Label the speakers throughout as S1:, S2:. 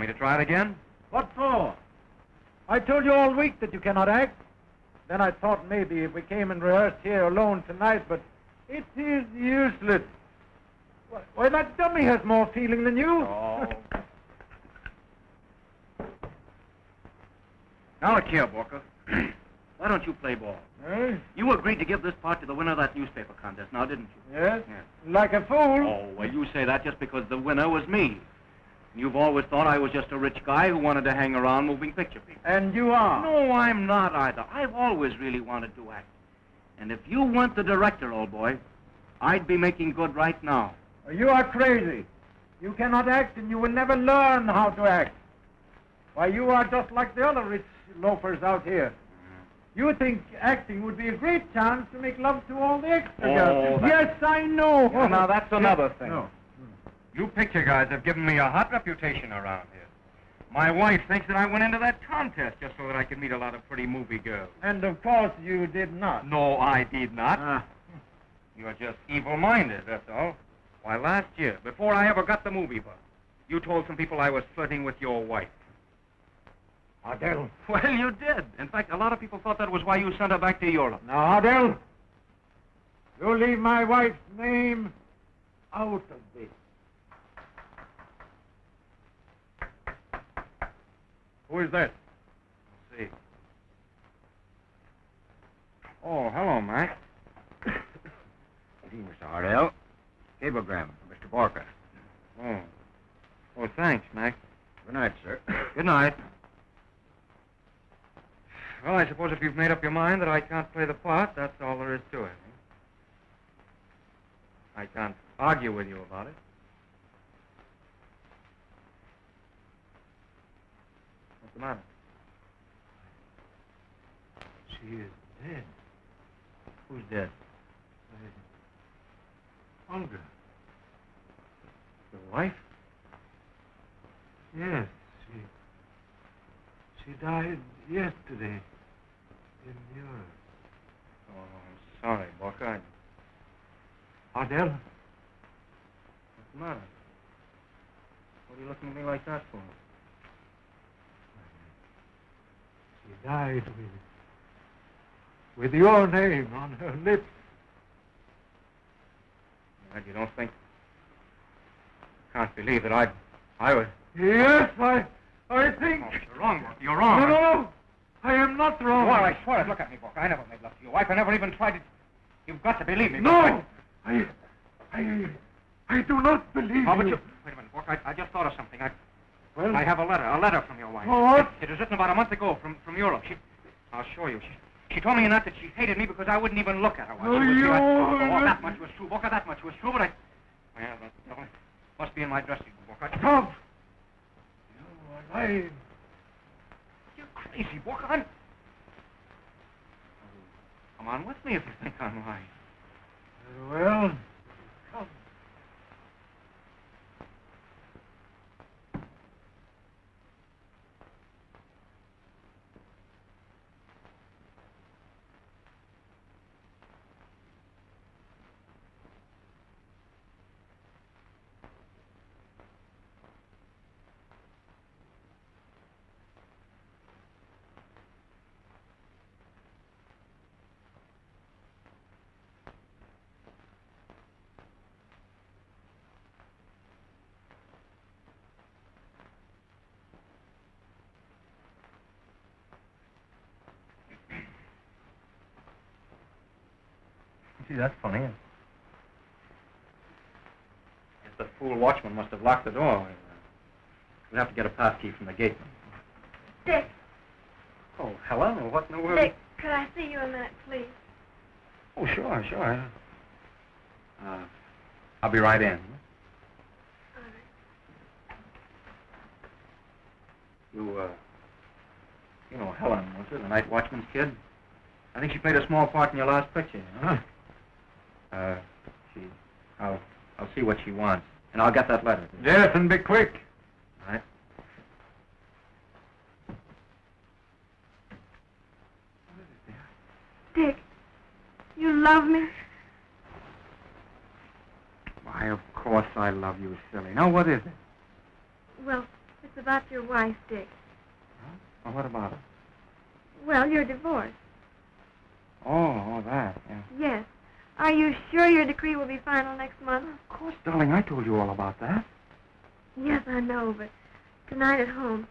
S1: Want me to try it again?
S2: What for? I told you all week that you cannot act. Then I thought maybe if we came and rehearsed here alone tonight, but it is useless. Why, why, that dummy has more feeling than you.
S1: Oh. now look here, Borka. Why don't you play ball?
S2: Eh?
S1: You agreed to give this part to the winner of that newspaper contest, now didn't you?
S2: Yes?
S1: Yes.
S2: Like a fool.
S1: Oh, well, you say that just because the winner was me. You've always thought I was just a rich guy who wanted to hang around moving picture people.
S2: And you are.
S1: No, I'm not either. I've always really wanted to act. And if you weren't the director, old boy, I'd be making good right now.
S2: Oh, you are crazy. You cannot act and you will never learn how to act. Why, you are just like the other rich loafers out here. You think acting would be a great chance to make love to all the extra
S1: Oh,
S2: girls. Yes, I know.
S1: Yeah, now that's another thing.
S2: No.
S1: You picture guys have given me a hot reputation around here. My wife thinks that I went into that contest just so that I could meet a lot of pretty movie girls.
S2: And of course you did not.
S1: No, I did not.
S2: Ah.
S1: You're just evil-minded, that's all. Why, last year, before I ever got the movie bug, you told some people I was flirting with your wife.
S2: Adele.
S1: Well, you did. In fact, a lot of people thought that was why you sent her back to Europe.
S2: Now, Adele, you leave my wife's name out of this.
S1: Who is that? Let's see. Oh, hello, Mac.
S3: Evening, Mr. Hardell. Cablegram Mr. Barker.
S1: Oh. Oh, thanks, Mac.
S3: Good night, sir.
S1: Good night. Well, I suppose if you've made up your mind that I can't play the part, that's all there is to it. Eh? I can't argue with you about it. What's the matter?
S2: She is dead.
S1: Who's dead?
S2: Uh, Olga.
S1: Your wife?
S2: Yes, she. She died yesterday in Europe.
S1: Oh, I'm sorry. I-
S2: Adele,
S1: What's the matter? What are you looking at me like that for?
S2: She died with, with your name on her lips.
S1: Well, you don't think... Can't believe that I... I was...
S2: Yes, I, I think.
S1: Oh, you're wrong. You're wrong.
S2: no, no. no. I am not wrong.
S1: Well, I swear it. Look at me, Borka. I never made love to your wife. I never even tried to... You've got to believe me.
S2: No, I, I, I do not believe
S1: Oh, but
S2: you.
S1: you... Wait a minute, Borka. I, I just thought of something. I,
S2: Well,
S1: I have a letter. A letter from your wife.
S2: What?
S1: It, it was written about a month ago from, from Europe. She... I'll show you. She, she told me in that that she hated me because I wouldn't even look at her.
S2: Oh,
S1: she was here. I-
S2: you-
S1: Oh, that much was true, Borka. That much was true, but I... Well, that devil must be in my dressing room, Borka.
S2: Stop. You.
S1: You're crazy, Borka. I'm... Come on with me if you think I'm lying.
S2: Very well.
S1: Gee, that's funny. Guess the fool watchman must have locked the door. We'll have to get a pass key from the gate.
S4: Dick,
S1: Oh, Helen, what in the world?
S4: Dick, could I see you a minute, please?
S1: Oh, sure, sure. Uh, I'll be right in.
S4: All right.
S1: You, uh, you know Helen, was it? The night watchman's kid? I think she played a small part in your last picture, huh? Uh, she I'll, I'll see what she wants, and I'll get that letter.
S2: Yes, and be quick.
S1: All right.
S5: Dick, you love me?
S1: Why, of course I love you, silly. Now, what is it?
S5: Well, it's about your wife, Dick. Huh?
S1: Well, what about it?
S5: Well, you're divorced.
S1: Oh, all that, yeah.
S5: Yes. Are you sure your decree will be final next month?
S1: Of course, darling, I told you all about that.
S5: Yes, I know, but tonight at home,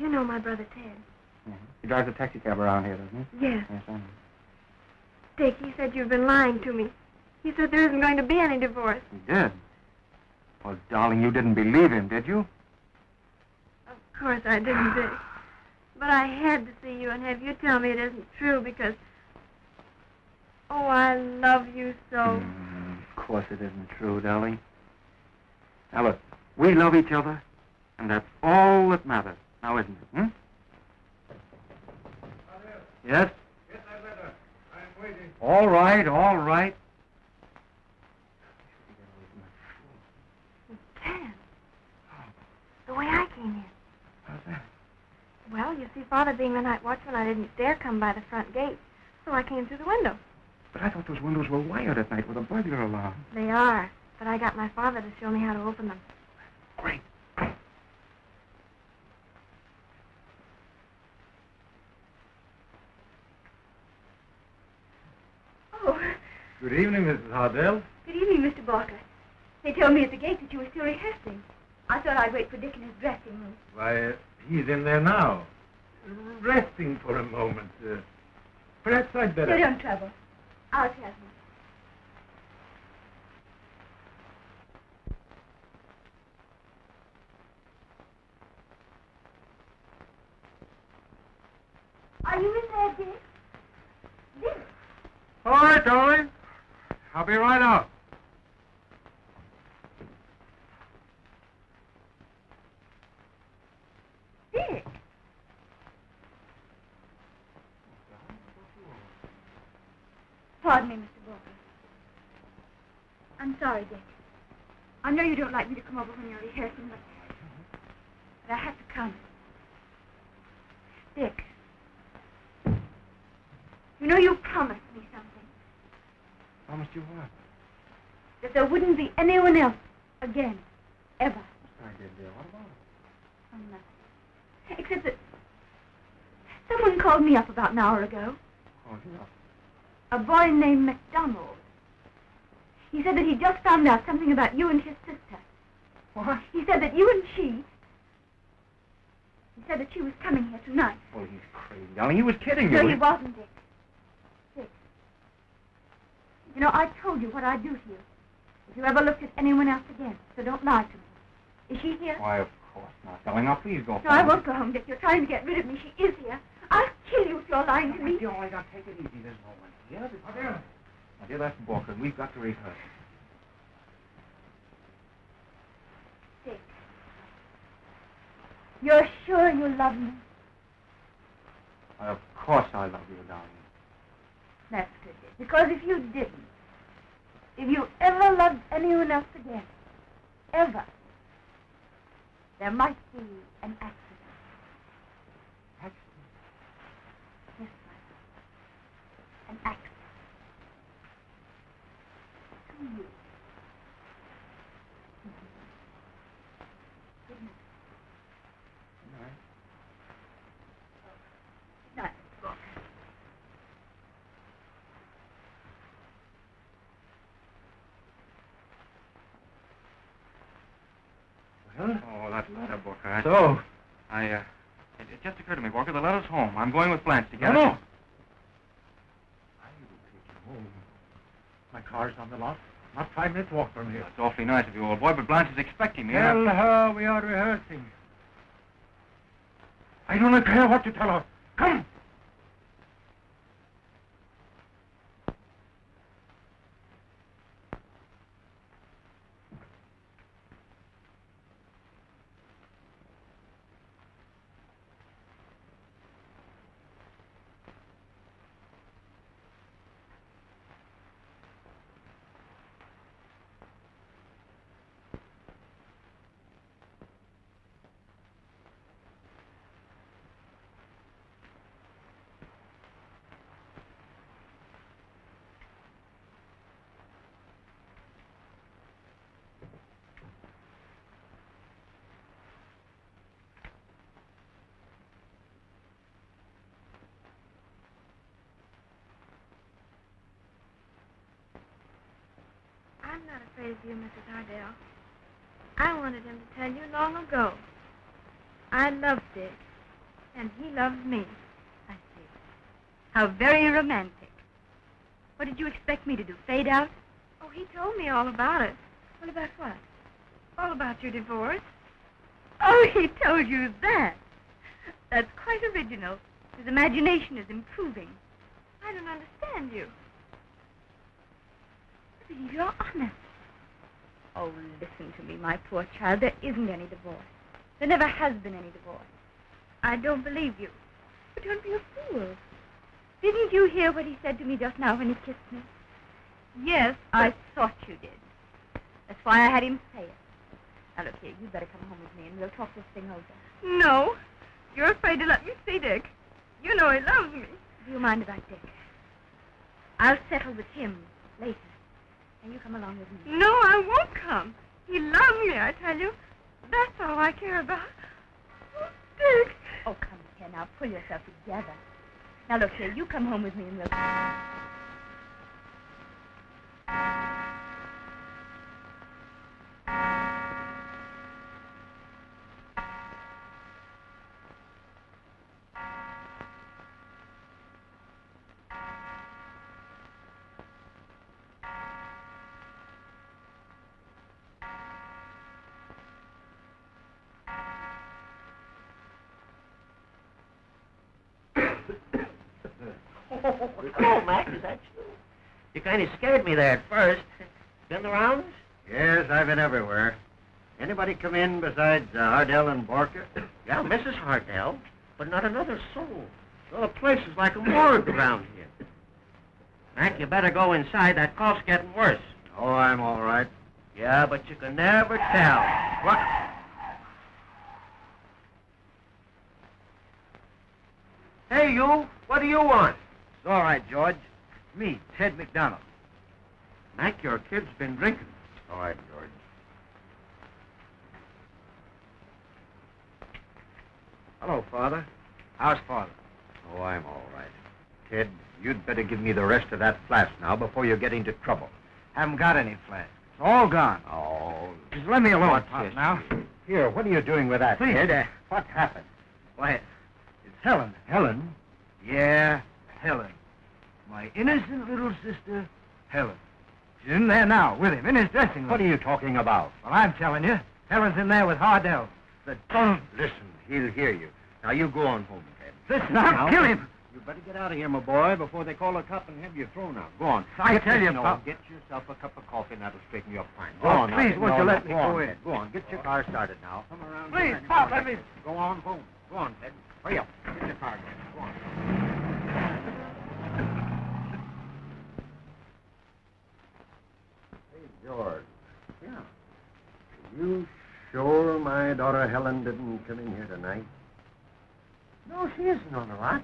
S5: you know my brother Ted.
S1: He drives a taxi cab around here, doesn't he?
S5: Yes.
S1: Yes, I know.
S5: Dick, he said you've been lying to me. He said there isn't going to be any divorce.
S1: He did. Well, darling, you didn't believe him, did you?
S5: Of course I didn't, Dick. But I had to see you and have you tell me it isn't true because. Oh, I love you so.
S1: Mm, of course it isn't true, darling. Now, look, we love each other, and that's all that matters. Now, isn't it, hmm? Yes?
S2: Get that letter. I'm waiting.
S1: All right, all right.
S5: Ted. The way I came in.
S1: How's that?
S5: Well, you see, Father being the night watchman, I didn't dare come by the front gate, so I came through the window.
S1: But I thought those windows were wired at night with a burglar alarm.
S5: They are, but I got my father to show me how to open them.
S1: Great.
S5: Oh,
S2: Good evening, Mrs. Hardell.
S4: Good evening, Mr. Barker. They told me at the gate that you were still rehearsing. I thought I'd wait for Dick in his dressing room.
S2: Why, uh, he's in there now. Resting for a moment. Uh, perhaps I'd better...
S4: No, don't trouble. I'll tell him. Are you in there, Dick? Dick?
S2: All right, darling. I'll be right out.
S4: Dick? Pardon me, Mr. Walker. I'm sorry, Dick. I know you don't like me to come over when you're rehearsing, but, but I have to come. Dick, you know you promised me something.
S1: Promised you what?
S4: That there wouldn't be anyone else again, ever.
S1: I did, dear. What about it?
S4: Oh, nothing. Except that someone called me up about an hour ago.
S1: Oh, yeah.
S4: A boy named McDonald. He said that he just found out something about you and his sister.
S1: What?
S4: He said that you and she. He said that she was coming here tonight.
S1: Well, he's crazy, darling. He was kidding
S4: No,
S1: you.
S4: he wasn't, Dick. Dick. You know, I told you what I'd do to you if you ever looked at anyone else again. So don't lie to me. Is she here?
S1: Why, of course not, darling. Now, please go.
S4: No, I won't go home, Dick. You're trying to get rid of me. She is here. I'll kill you if you're lying to me.
S1: Dear, right, now take it easy. There's no one here. Now, dear, that's Walker. We've got to rehearse.
S4: Dick. You're sure you love me?
S1: Why, of course I love you, darling.
S4: That's good, Dick. Because if you didn't, if you ever loved anyone else again, ever, there might be an accident. Yes, my An accident. To you. Good night. Good night, Mr. Walker.
S2: Well,
S1: Oh, that letter, Borka. I,
S2: so,
S1: I, uh, it, it just occurred to me, Walker, the letter's home. I'm going with Blanche to get
S2: no,
S1: it.
S2: no. I will take you home. My car's on the lot. Not five minutes walk from here.
S1: It's awfully nice of you, old boy, but Blanche is expecting me.
S2: Tell her we are rehearsing. I don't care what you tell her.
S5: I'm not afraid of you, Mrs. Hardell. I wanted him to tell you long ago. I love Dick, and he loves me.
S4: I see. How very romantic. What did you expect me to do? Fade out?
S5: Oh, he told me all about it.
S4: What about what?
S5: All about your divorce.
S4: Oh, he told you that. That's quite original. His imagination is improving.
S5: I don't understand you.
S4: You're honest. Oh, listen to me, my poor child. There isn't any divorce. There never has been any divorce.
S5: I don't believe you.
S4: But don't be a fool. Didn't you hear what he said to me just now when he kissed me?
S5: Yes,
S4: I thought you did. That's why I had him say it. Now, look here, you'd better come home with me and we'll talk this thing over.
S5: No. You're afraid to let me see Dick. You know he loves me.
S4: Do you mind about Dick? I'll settle with him later. And you come along with me.
S5: No, I won't come. He loves me, I tell you. That's all I care about. Oh, Dick.
S4: Oh, come here now. Pull yourself together. Now, look here. You come home with me and we'll...
S3: Oh, Mac, is that you? You kind of scared me there at first. Been the rounds? Yes, I've been everywhere. Anybody come in besides uh, Hardell and Borka? Yeah, Mrs. Hardell, but not another soul. Well, the place is like a morgue around here. Mac, you better go inside. That cough's getting worse. Oh, I'm all right. Yeah, but you can never tell. What? Hey, you. What do you want?
S6: It's all right, George. Me, Ted McDonald.
S3: Mac, your kid's been drinking. All right, George.
S6: Hello, Father. How's Father?
S3: Oh, I'm all right. Ted, you'd better give me the rest of that flask now before you get into trouble.
S6: Haven't got any flask. It's all gone.
S3: Oh,
S6: Just let me alone, Pop,
S3: this?
S6: now.
S3: Here, what are you doing with that,
S6: Please.
S3: Ted? Uh, what happened?
S6: Why, it's Helen.
S3: Helen?
S6: Yeah, Helen. My innocent little sister, Helen. She's in there now with him in his dressing room.
S3: What are you talking about?
S6: Well, I'm telling you. Helen's in there with Hardell. The don't
S3: Listen, he'll hear you. Now, you go on home, Ted.
S6: listen. I'll
S3: Now,
S6: kill him.
S3: You better get out of here, my boy, before they call a cop and have you thrown out. Go on.
S6: I
S3: Get
S6: tell you. Pop.
S3: Get yourself a cup of coffee, and that'll straighten you up fine. Oh, go
S6: Oh,
S3: on. now.
S6: please, won't
S3: No,
S6: you let me
S3: go on,
S6: go in?
S3: Ted. Go on. Get your car started now. Come around.
S6: Please, Pop, let me-
S3: Go on home. Go on, Ted. Hurry up. Get your car, Ted. Go on. George. Yeah. Are You sure my daughter Helen didn't come in here tonight? No, she isn't on the lot.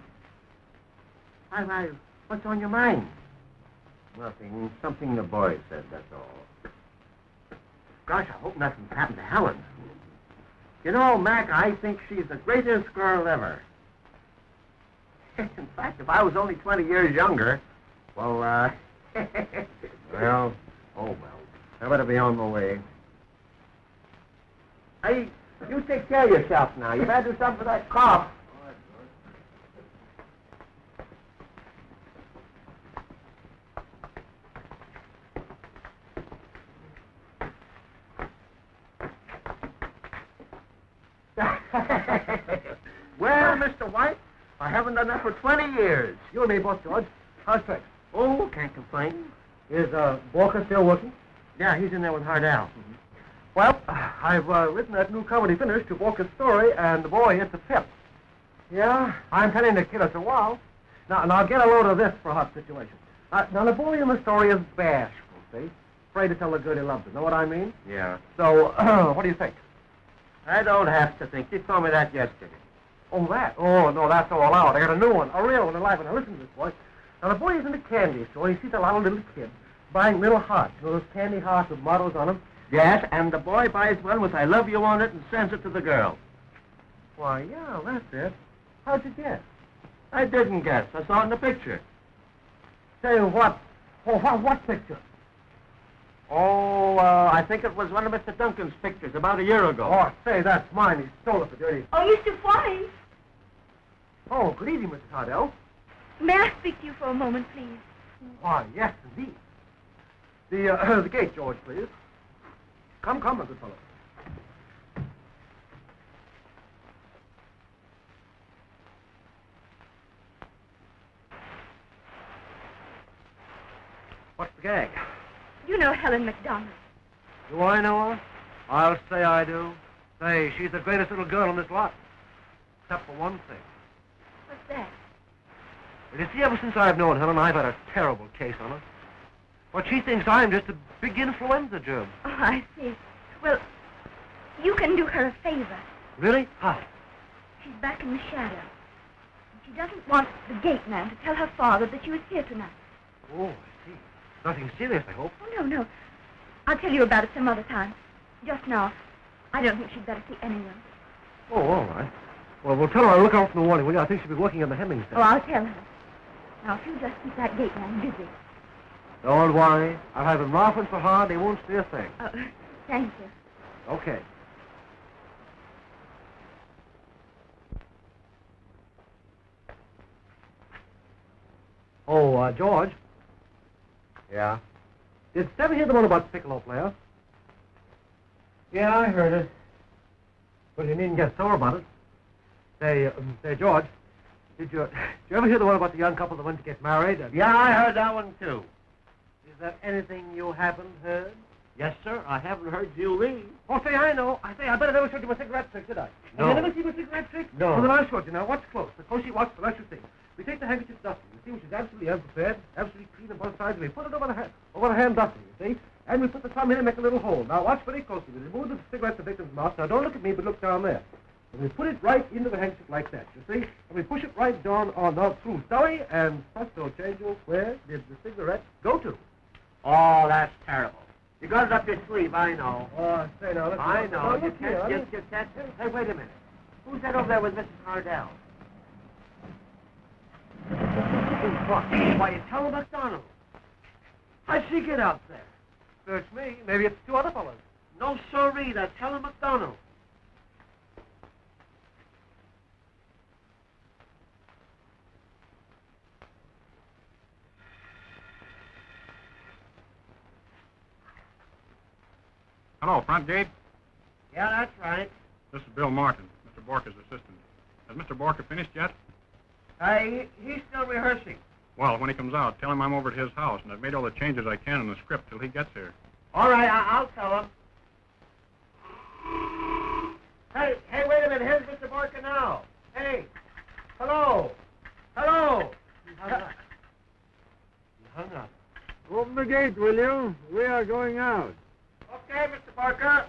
S3: Why, why, what's on your mind? Nothing. Something the boy said, that's all. Gosh, I hope nothing's happened to Helen. You know, Mac, I think she's the greatest girl ever. In fact, if I was only 20 years younger, well, uh... well, oh, well. I better be on my way. Hey, you take care of yourself now. You better do something for that cough. well, Mr. White, I haven't done that for 20 years. You and me both, George. How's things? Oh, can't complain. Is uh, Walker still working? Yeah, he's in there with Hardell. Well, I've uh, written that new comedy finish to Walker's story, and the boy hits a pip. Yeah, I'm telling the kid it's a while. Now, now get a load of this for a hot situation. Uh, now, the boy in the story is bashful, see? Afraid to tell the girl he loves her. Know what I mean? Yeah. So, what do you think? I don't have to think. You told me that yesterday. Oh, that? Oh, no, that's all out. I got a new one, a real one, a live one. Now, listen to this, boy. Now, the boy is in the candy store. He sees a lot of little kids buying little hearts. You those candy hearts with mottos on them? Yes, and the boy buys one with I love you on it and sends it to the girl. Why, yeah, that's it. How'd you guess? I didn't guess. I saw it in the picture. Say what? Oh, what, what picture? Oh, uh, I think it was one of Mr. Duncan's pictures about a year ago.
S7: Oh, say, that's mine. He stole it for dirty.
S4: Oh, Mr. White.
S7: Oh, good evening, Mrs. Hardell.
S4: May I speak to you for a moment, please?
S7: Why, yes, indeed. The, uh, the gate, George, please. Come, come, my good fellow. What's the gag?
S4: You know Helen McDonald.
S7: Do I know her? I'll say I do. Say, she's the greatest little girl in this lot. Except for one thing.
S4: What's that?
S7: Well, you see, ever since I've known Helen, I've had a terrible case on her. But she thinks I'm just a big influenza germ.
S4: Oh, I see. Well, you can do her a favor.
S7: Really? How?
S4: She's back in the shadow. And she doesn't want the gate man to tell her father that she was here tonight.
S7: Oh, I see. Nothing serious, I hope.
S4: Oh, no, no. I'll tell you about it some other time. Just now, I don't think she'd better see anyone.
S7: Oh, all right. Well, we'll tell her I'll look out from the warning, will you? I think she'll be working on the hemming
S4: Oh, I'll tell her. Now, if you just keep that gate man busy.
S7: Don't worry. I'll have them laughing so hard they won't see a thing.
S4: Oh, thank you.
S7: Okay. Oh, uh, George.
S3: Yeah?
S7: Did Stevie hear the one about the piccolo player?
S3: Yeah, I heard it.
S7: Well, you needn't get sore about it. Say, um, say, George, did you, did you ever hear the one about the young couple that went to get married? and-
S3: Yeah, I heard that one, too.
S7: Is there anything you haven't heard?
S3: Yes, sir. I haven't heard you leave.
S7: Oh, say, I know. I say, I bet I never showed you my cigarette trick, did I?
S3: No.
S7: Have you never seen my cigarette trick?
S3: No.
S7: Well, then I'll show it you now. Watch close. The closer you watch, the less you think. We take the handkerchief dusting. You see, which is absolutely unprepared, absolutely clean on both sides, and we put it over the hand, over the hand dusting, you see? And we put the thumb in and make a little hole. Now, watch very closely. We remove the cigarette the victim's mouth. Now, don't look at me, but look down there. And we put it right into the handkerchief like that, you see? And we push it right down on the through Zoe, and presto, chango, where did the cigarette go to?
S3: Oh, that's terrible. You got it up your sleeve, I know.
S7: Oh, say now, listen.
S3: I know.
S7: Now,
S3: You can't
S7: I
S3: just, you can't. Hey, wait a minute. Who's that over there with Mrs. Hardell? Why, it's Helen McDonald. How'd she get out there?
S7: Search me. Maybe it's two other fellows.
S3: No, sirree, that's Helen McDonald.
S8: Hello, front gate.
S3: Yeah, that's right.
S8: This is Bill Martin, Mr. Borka's assistant. Has Mr. Borka finished yet?
S3: Uh, he, he's still rehearsing.
S8: Well, when he comes out, tell him I'm over at his house, and I've made all the changes I can in the script till he gets here.
S3: All right, I- I'll tell him. Hey, hey, wait a minute. Here's Mr. Barker now. Hey, hello, hello. He hung up. He hung up.
S2: Open the gate, will you? We are going out.
S3: Okay, Mr. Barker.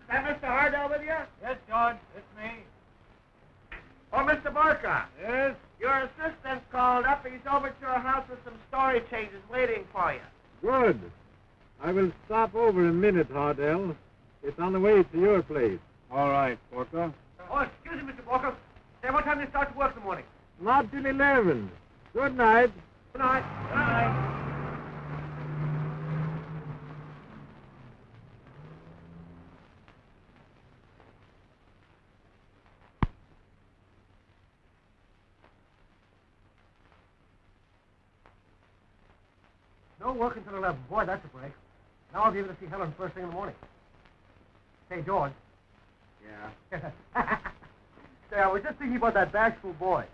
S3: Is that Mr. Hardell with you?
S2: Yes, George, it's me.
S3: Oh, Mr. Barker.
S2: Yes?
S3: Your assistant called up. He's over to your house with some story changes waiting for you.
S2: Good. I will stop over a minute, Hardell. It's on the way to your place. All right, Porter.
S7: Oh, excuse me, Mr. Walker. Say, what time do you start to work in the morning?
S2: Not till 11. Good night.
S7: Good night. Good night. No work until 11. Boy, that's a break. Now I'll be able to see Helen first thing in the morning. Hey, George.
S3: Yeah.
S7: Say, I was just thinking about that bashful boy.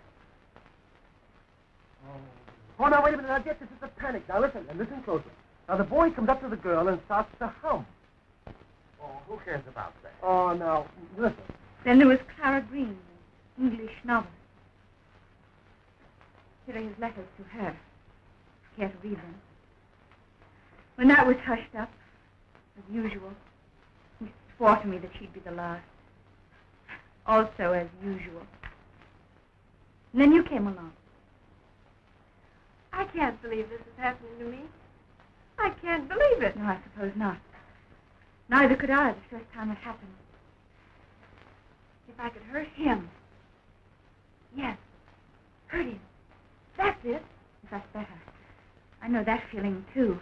S7: Oh, now, wait a minute. Now, get this. It's a panic. Now, listen, and listen closely. Now, the boy comes up to the girl and starts to hum.
S3: Oh, who cares about that?
S7: Oh, now, listen.
S4: Then there was Clara Green, the English novelist. Here are his letters to her. Care to read them? When that was hushed up, as usual, he swore to me that she'd be the last. Also, as usual. And then you came along.
S5: I can't believe this is happening to me. I can't believe it.
S4: No, I suppose not. Neither could I the first time it happened. If I could hurt him. Yes, hurt him. That's it. If that's better. I know that feeling, too.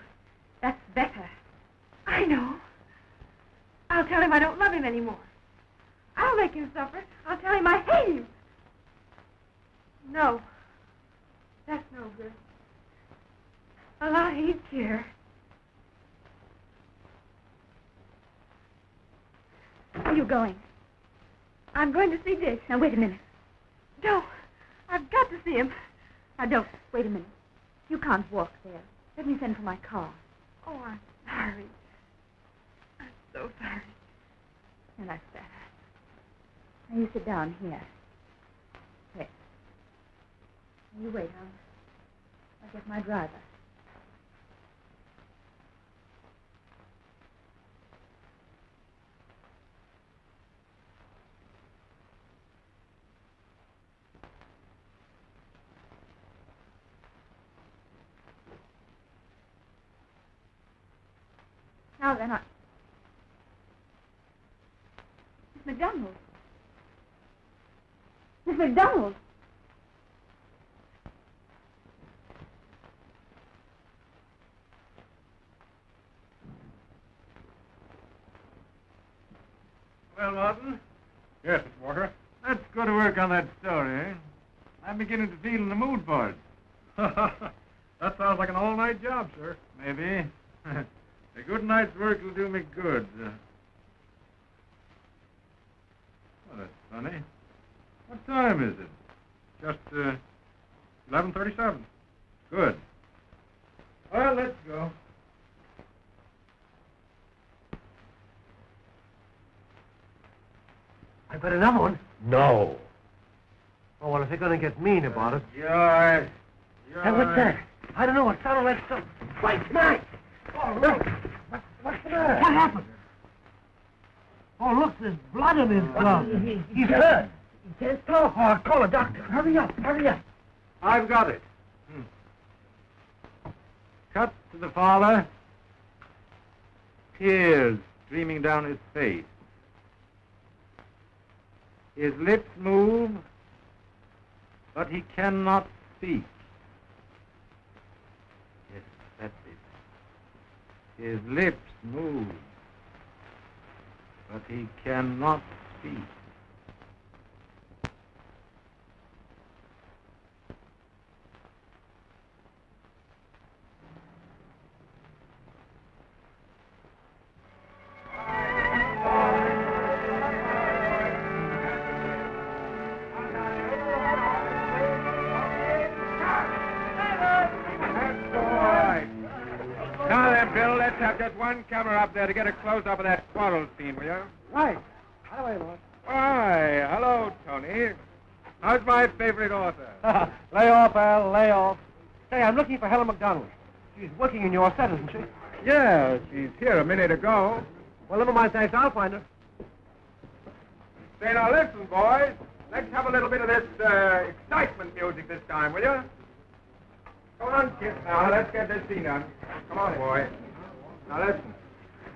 S4: That's better.
S5: I know. I'll tell him I don't love him anymore. I'll make him suffer. I'll tell him I hate him. No. That's no good. A lot care.
S4: Where are you going?
S5: I'm going to see Dick.
S4: Now, wait a minute.
S5: No. I've got to see him.
S4: Now, don't. Wait a minute. You can't walk there. Let me send for my car.
S5: Oh, I'm sorry. I'm so sorry.
S4: Now, that's better. Now, you sit down here. Now, you wait. I'll, I'll get my driver. Now then, I... Miss McDonald. Miss McDonald.
S2: Well, Martin,
S8: Yes. Walker.
S2: let's go to work on that story, eh? I'm beginning to feel in the mood for it.
S8: that sounds like an all-night job, sir.
S2: Maybe. A good night's work will do me good. Uh, Well, that's funny. What time is it?
S8: Just, uh, 1137.
S2: Good. Well, let's go.
S7: I got another one. No. Oh, well, if they're going to get mean about it.
S2: George.
S7: Hey, what's that? I don't know. It sounded like some... Wait, Mike! Oh, look. What, what's the matter? What happened? Oh, look, there's blood in his glove. He's hurt. He can't talk. Oh, call a doctor. Hurry up, hurry up.
S2: I've got it. Hmm. Cut to the father. Tears streaming down his face. His lips move, but he cannot speak. Yes, that's it. His lips move, but he cannot speak.
S1: Camera up there to get a close-up of that quarrel scene, will you?
S7: Right. How do I know
S1: Why, hello, Tony. How's my favorite author?
S7: lay off, Al, lay off. Say, I'm looking for Helen McDonald. She's working in your set, isn't she?
S1: Yeah, she's here a minute ago.
S7: Well, never mind, thanks. I'll find her.
S1: Say, now listen, boys. Let's have a little bit of this uh, excitement music this time, will you? Come on, kids, now. Let's get this scene done. Come on, boy. Now listen.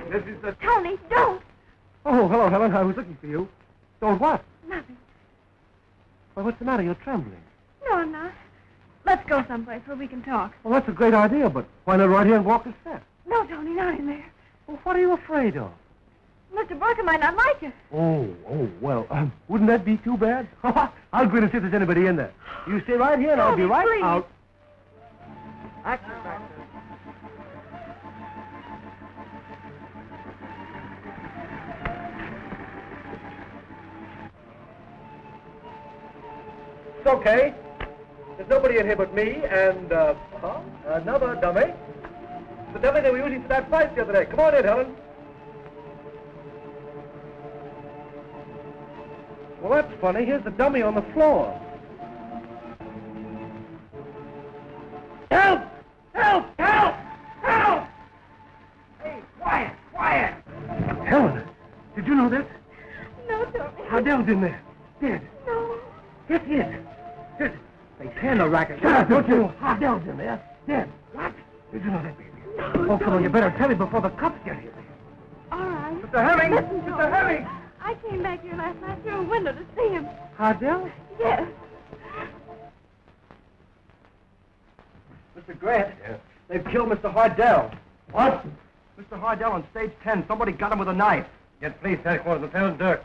S1: This is the...
S5: Tony, don't.
S7: Oh, hello, Helen. I was looking for you. Don't what?
S5: Nothing.
S7: Well, what's the matter? You're trembling.
S5: No, I'm not. Let's go someplace where we can talk.
S7: Well, that's a great idea, but why not right here and walk the set?
S5: No, Tony, not in there.
S7: Well, what are you afraid of?
S5: Mr. Barker might not like it.
S7: Oh, oh, well, um, wouldn't that be too bad? I'll go in and see if there's anybody in there. You stay right here, and I'll be right
S5: please.
S7: out.
S1: Action,
S7: okay. There's nobody in here but me and, uh, huh? another dummy. The dummy they were using for that fight the other day. Come on in, Helen. Well, that's funny. Here's the dummy on the floor. Help! Help! Help! Help! Hey, quiet! Quiet! Helen, did you know that?
S5: No, Tony.
S7: Hardell's in there. Dead.
S5: No.
S7: Yes, yes. Yes. They can the racket. Shut up, don't you? Hardell's in there. Dead. What? Did you know that, baby? Oh, come on, you better tell me before the cops get here.
S5: All right.
S7: Mr. Hemming!
S5: Listen,
S7: Mr.
S5: Tony.
S7: Hemming!
S5: I came back here last night through a window to see him.
S7: Hardell?
S5: Yes.
S7: Mr. Grant? yes. They've killed Mr. Hardell. What? Mr. Hardell on stage 10. Somebody got him with a knife. Get police headquarters and tell Dirk.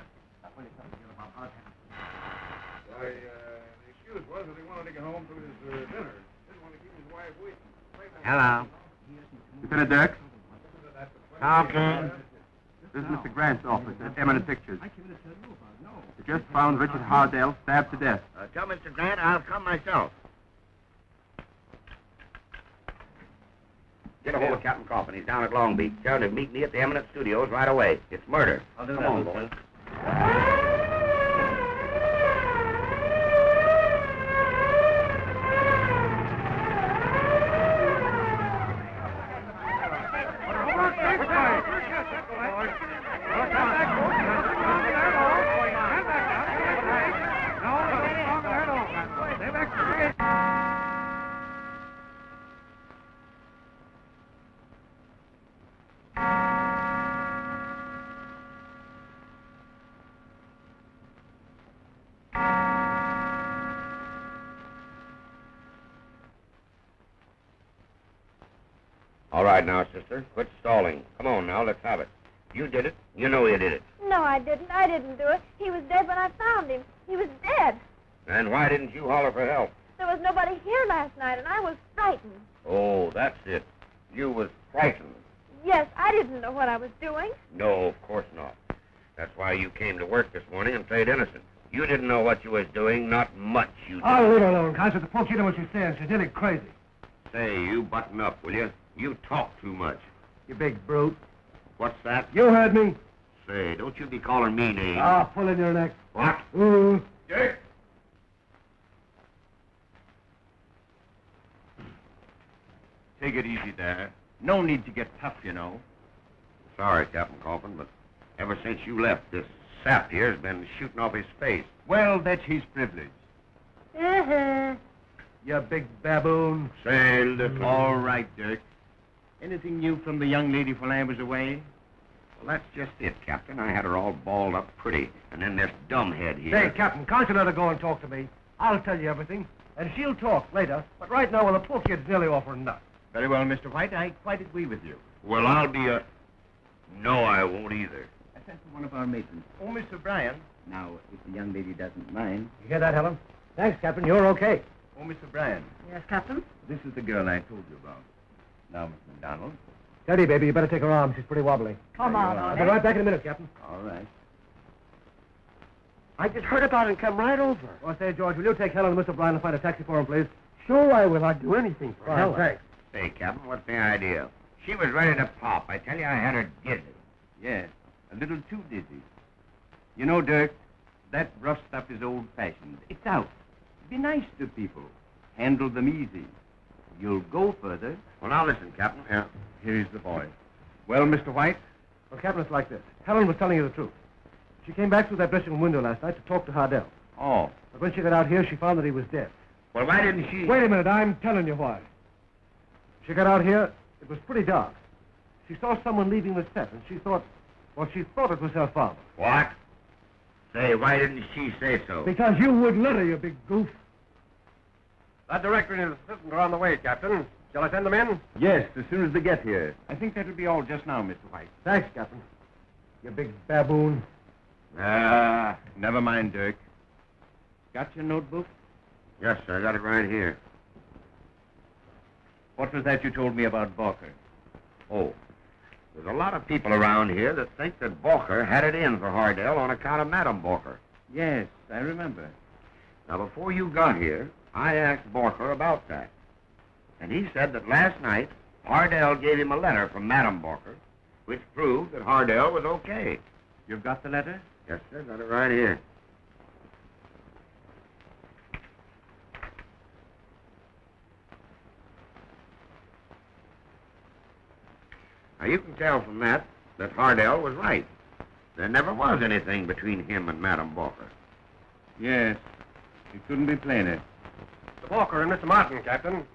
S8: Why, was that he wanted to get home to his uh, dinner. Didn't want to keep his wife waiting.
S9: Hello. Lieutenant Dirk? Okay. This is Mr. Grant's office at Eminent Pictures. We just found Richard Hardell stabbed to death.
S10: Uh, tell Mr. Grant I'll come myself. Get a hold of Captain Coffin. He's down at Long Beach. Tell him to meet me at the Eminent Studios right away. It's murder.
S9: I'll do
S10: Come
S9: that,
S10: on,
S9: Lieutenant.
S10: boys. Say, Captain,
S7: can't let her go and talk to me? I'll tell you everything. And she'll talk later. But right now, well, the poor kid's nearly off her nut.
S9: Very well, Mr. White. I quite agree with you.
S10: Well, I'll be a... No, I won't either.
S11: I sent for one of our matrons.
S9: Oh, Mr. Bryan.
S11: Now, if the young lady doesn't mind.
S7: You hear that, Helen? Thanks, Captain. You're okay.
S9: Oh, Mr. Bryan.
S12: Yes, Captain?
S9: This is the girl I told you about. Now, Miss McDonald.
S7: Steady, baby. You better take her arm. She's pretty wobbly.
S12: Come
S9: There
S12: on.
S7: I'll be right back in a minute, Captain.
S9: All right.
S7: I just heard about it and come right over. Oh, say, George, will you take Helen and Mr. Bryan and find a taxi for him, please? Sure I will. I'd do anything for
S10: Fine,
S7: Helen.
S10: thanks. Say, Captain, what's the idea? She was ready to pop. I tell you, I had her dizzy.
S9: Yes, a little too dizzy. You know, Dirk, that rough stuff is old-fashioned. It's out. Be nice to people. Handle them easy. You'll go further.
S10: Well, now listen, Captain. Yeah.
S9: Here's the boy. Well, Mr. White?
S7: Well, Captain, it's like this. Helen was telling you the truth. She came back through that dressing room window last night to talk to Hardell.
S9: Oh,
S7: But when she got out here, she found that he was dead.
S10: Well, why didn't she...
S7: Wait a minute. I'm telling you why. She got out here. It was pretty dark. She saw someone leaving the set, and she thought, well, she thought it was her father.
S10: What? Say, why didn't she say so?
S7: Because you would let her, you big goof.
S8: That director and his assistant are on the way, Captain. Shall I send them in?
S9: yes, as soon as they get here. I think that'll be all just now, Mr. White.
S7: Thanks, Captain. You big baboon.
S9: Ah, never mind, Dirk. Got your notebook?
S10: Yes, sir. I got it right here.
S9: What was that you told me about Borka?
S10: Oh. There's a lot of people around here that think that Borka had it in for Hardell on account of Madame Borka.
S9: Yes, I remember.
S10: Now, before you got here, I asked Borka about that. And he said that last night, Hardell gave him a letter from Madame Borka, which proved that Hardell was okay.
S9: You've got the letter?
S10: Yes, sir. Got it right here. Now, you can tell from that that Hardell was right. There never was anything between him and Madame Borka.
S9: Yes. It couldn't be plainer.
S8: Mr. Borka and Mr. Martin, Captain.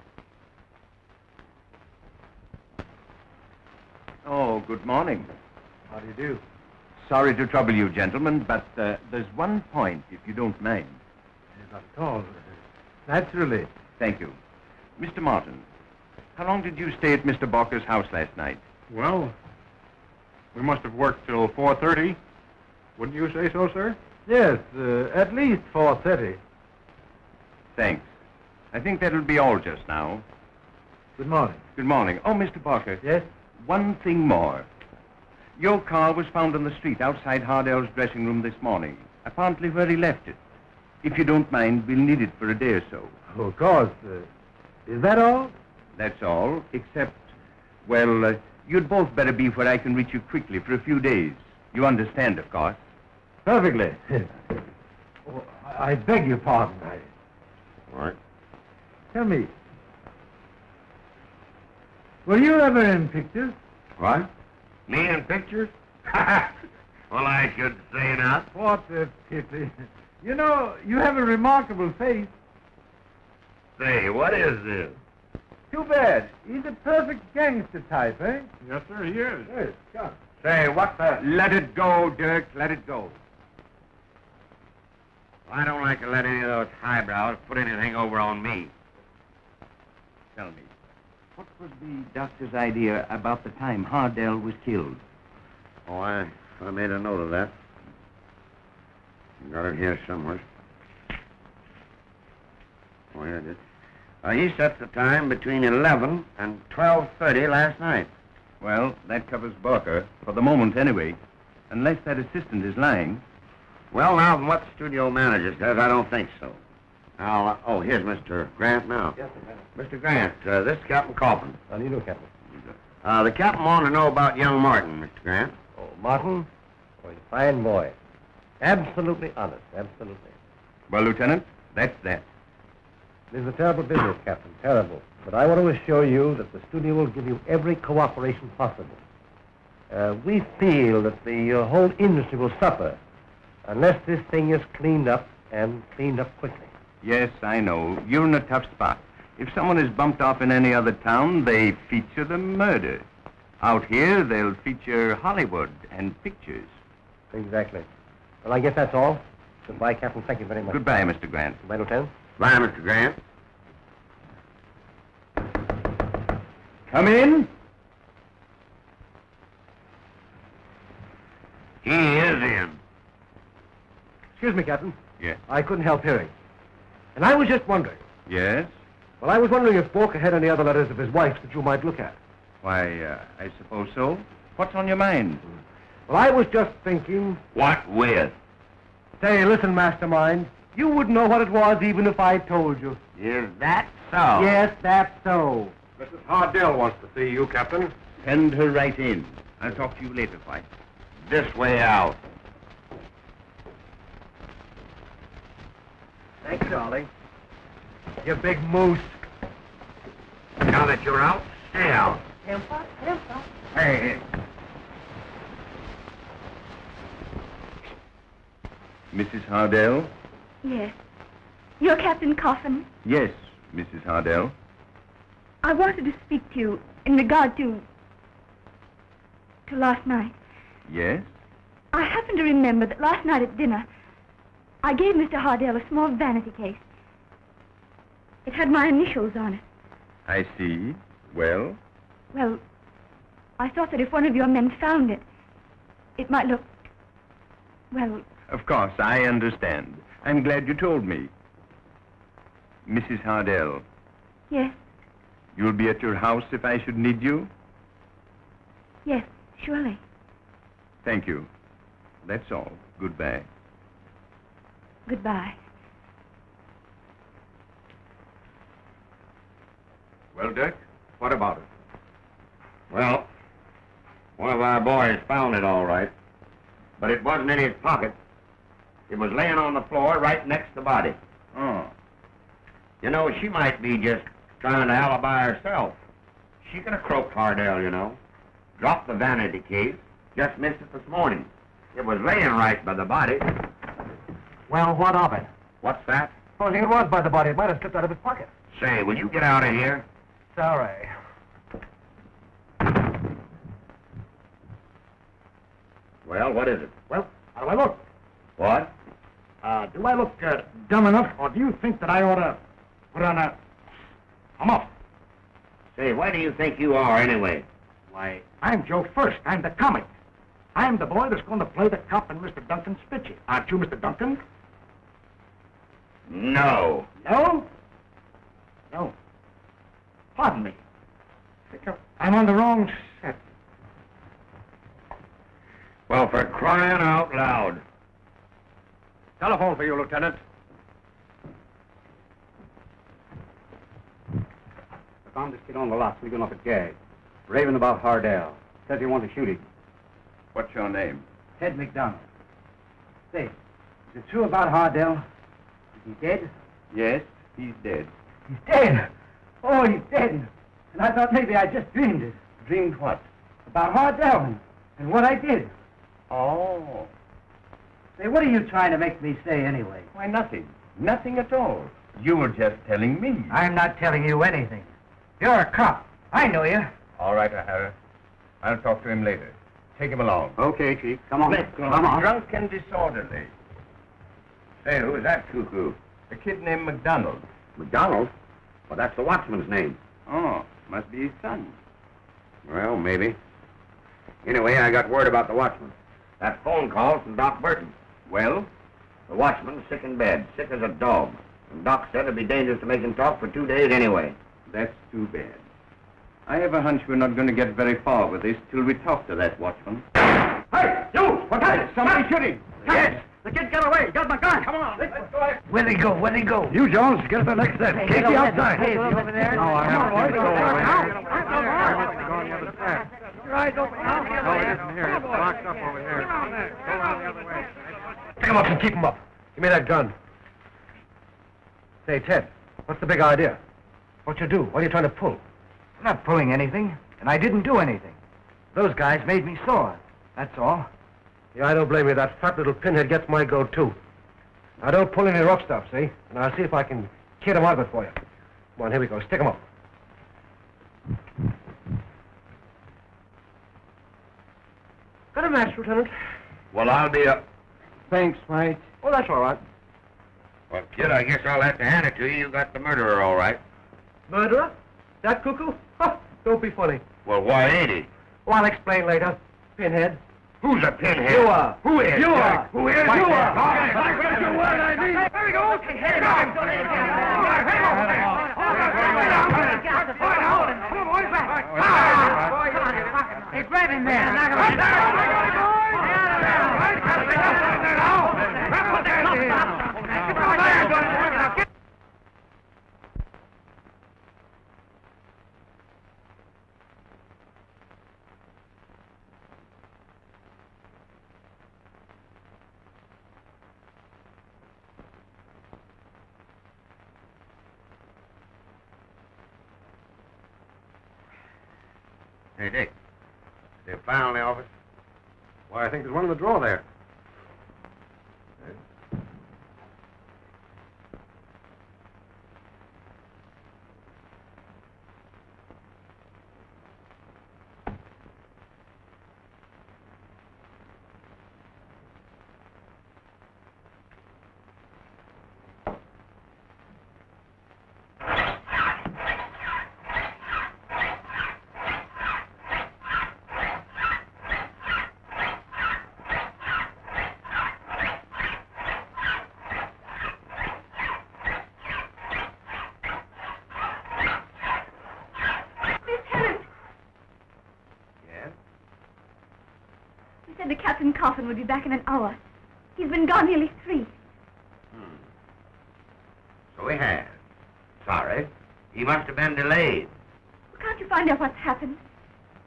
S9: Oh, good morning.
S7: How do you do?
S9: Sorry to trouble you, gentlemen, but uh, there's one point, if you don't mind.
S7: Not at all. Naturally.
S9: Thank you. Mr. Martin, How long did you stay at Mr. Borka's house last night?
S8: Well, we must have worked till 4.30. Wouldn't you say so, sir?
S2: Yes, uh, at least 4.30.
S9: Thanks. I think that'll be all just now.
S2: Good morning.
S9: Good morning. Oh, Mr. Borka.
S2: Yes?
S9: One thing more. Your car was found on the street outside Hardell's dressing room this morning, apparently where he left it. If you don't mind, we'll need it for a day or so.
S2: Oh, of course. Uh, is that all?
S9: That's all, except, well, uh, you'd both better be where I can reach you quickly for a few days. You understand, of course.
S2: Perfectly. oh, I I beg your pardon. I...
S10: What?
S2: Tell me, were you ever in pictures?
S10: What? Me in pictures? well, I should say not.
S2: What a pity. You know, you have a remarkable face.
S10: Say, what is this?
S2: Too bad. He's a perfect gangster type, eh?
S8: Yes, sir, he is.
S2: Yes, come.
S10: Say, what the...
S9: Let it go, Dirk. Let it go.
S10: I don't like to let any of those highbrows put anything over on me.
S9: Tell me, what was the doctor's idea about the time Hardell was killed?
S10: Oh, I, I made a note of that. Got it here somewhere. Oh, here it is. Uh, he set the time between 11 and 12.30 last night.
S9: Well, that covers Borka, for the moment anyway. Unless that assistant is lying.
S10: Well, now, from what the studio manager says, I don't think so. Now, uh, oh, here's Mr. Grant now.
S3: Yes, sir.
S10: Mr. Grant, uh, this is Captain Coffin.
S3: How do you do, Captain?
S10: Uh, the captain wanted to know about young Martin, Mr. Grant.
S3: Oh, Martin? Oh, he's a fine boy. Absolutely honest, absolutely.
S9: Well, Lieutenant, that's that.
S3: It is a terrible business, Captain, terrible. But I want to assure you that the studio will give you every cooperation possible. Uh, we feel that the uh, whole industry will suffer unless this thing is cleaned up and cleaned up quickly.
S9: Yes, I know. You're in a tough spot. If someone is bumped off in any other town, they feature the murder. Out here, they'll feature Hollywood and pictures.
S3: Exactly. Well, I guess that's all. Goodbye, Captain. Thank you very much.
S9: Goodbye, Mr. Grant.
S3: Goodbye, Lieutenant.
S10: Bye, Mr. Grant.
S9: Come in.
S10: He is in.
S3: Excuse me, Captain.
S9: Yes.
S3: I couldn't help hearing. And I was just wondering.
S9: Yes?
S3: Well, I was wondering if Borka had any other letters of his wife's that you might look at.
S9: Why, uh, I suppose so. What's on your mind?
S3: Well, I was just thinking.
S10: What with?
S3: Say, listen, Mastermind. You wouldn't know what it was even if I told you.
S10: Is that so?
S3: Yes, that's so.
S1: Mrs. Hardell wants to see you, Captain.
S9: Send her right in. I'll talk to you later, White.
S10: This way out.
S3: Thanks, darling. You big moose.
S10: Now that you're out, stay out.
S5: Temper, temper.
S10: Hey,
S9: Mrs. Hardell?
S4: Yes. You're Captain Coffin.
S9: Yes, Mrs. Hardell.
S4: I wanted to speak to you in regard to... to last night.
S9: Yes?
S4: I happen to remember that last night at dinner, I gave Mr. Hardell a small vanity case. It had my initials on it.
S9: I see. Well?
S4: Well, I thought that if one of your men found it, it might look... Well,
S9: Of course, I understand. I'm glad you told me. Mrs. Hardell,
S4: yes,
S9: you'll be at your house if I should need you?
S4: yes, surely.
S9: Thank you. That's all. Goodbye.
S4: Goodbye.
S1: Well, Dick, what about it?
S10: Well, one of our boys found it all right, but it wasn't in his pocket. It was laying on the floor right next to the body.
S9: Oh.
S10: You know, she might be just trying to alibi herself. She could have croaked Hardell, you know. Dropped the vanity case. Just missed it this morning. It was laying right by the body.
S3: Well, what of it?
S10: What's that?
S3: Supposing it was by the body, it might have slipped out of his pocket.
S10: Say, will you get out of here?
S3: Sorry.
S10: Well, what is it?
S3: Well, how do I look?
S10: What?
S3: Uh, do I look uh, dumb enough, or do you think that I ought to put on a... a muff?
S10: Say, why do you think you are, anyway?
S3: Why, I'm Joe First. I'm the comic. I'm the boy that's going to play the cop in Mr. Duncan's picture. Aren't you, Mr. Duncan?
S10: No.
S3: No? No. Pardon me. I'm on the wrong set.
S10: Well, for crying out loud.
S1: Telephone for you, Lieutenant.
S6: I found this kid on the lot sleeping off a gag. Raving about Hardell. Says he wants to shoot him.
S9: What's your name?
S6: Ted McDonald. Say, is it true about Hardell? Is he dead?
S9: Yes, he's dead.
S6: He's dead. Oh, he's dead. And I thought maybe I just dreamed it.
S9: Dreamed what?
S6: About and, and what I did.
S9: Oh.
S6: Say, what are you trying to make me say anyway?
S9: Why, nothing. Nothing at all. You were just telling me.
S6: I'm not telling you anything. You're a cop. I know you.
S9: All right, O'Hara. I'll talk to him later. Take him along.
S6: Okay, Chief. Come on.
S9: Let's go.
S6: Come on.
S9: Drunk and disorderly.
S10: Say, who's that cuckoo?
S9: A kid named McDonald.
S10: McDonald? Well, that's the watchman's name.
S9: Oh, must be his son.
S10: Well, maybe. Anyway, I got word about the watchman. That phone call from Doc Burton.
S9: Well,
S10: The watchman's sick in bed, sick as a dog. And Doc said it'd be dangerous to make him talk for two days anyway.
S9: that's too bad. I have a hunch we're not going to get very far with this till we talk to that watchman.
S3: Hey, you! What is it?
S9: Somebody shooting.
S3: Yes! The kid got away. Got my gun. Come on. Let's go.
S6: Where'd he go? Where'd he go?
S2: You, Jones, get to the next set. Keep you outside.
S6: Hey, is he over there?
S2: No, I haven't.
S6: Come on, boys.
S2: Go over here.
S6: Now.
S2: I must have gone the other side.
S3: Your eyes open.
S2: No, it isn't here. It's locked up over here. Go around the other way.
S7: Pick him up and keep him up. Give me that gun. Say, Ted, what's the big idea? What you do? What are you trying to pull?
S6: I'm not pulling anything, and I didn't do anything. Those guys made me sore. That's all.
S7: Yeah, I don't blame you. That fat little pinhead gets my goat, too. Now, don't pull any rough stuff, see? And I'll see if I can kid him out of it for you. Come on, here we go. Stick him up. Got a match, Lieutenant?
S10: Well, I'll be a...
S7: Thanks, mate. Well, that's all right.
S10: Well, kid, I guess I'll have to hand it to you. You got the murderer all right.
S7: Murderer? That cuckoo? Ha! Don't be funny.
S10: Well, why ain't he?
S7: Well, I'll explain later. Pinhead.
S10: Who's a pinhead?
S7: You are.
S10: Who is?
S7: You are.
S10: Who is? You are.
S7: All right. I got your word, I mean.
S3: There we go. Okay, head it off. Don't let it get Hey, grab him there. Knock him out.
S10: Hey, Dick. A file in the office?
S7: Why, I think there's one in the drawer there.
S4: Captain Coffin would be back in an hour. He's been gone nearly three.
S10: Hmm. So he has. Sorry. He must have been delayed.
S4: Can't you find out what's happened?